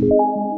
you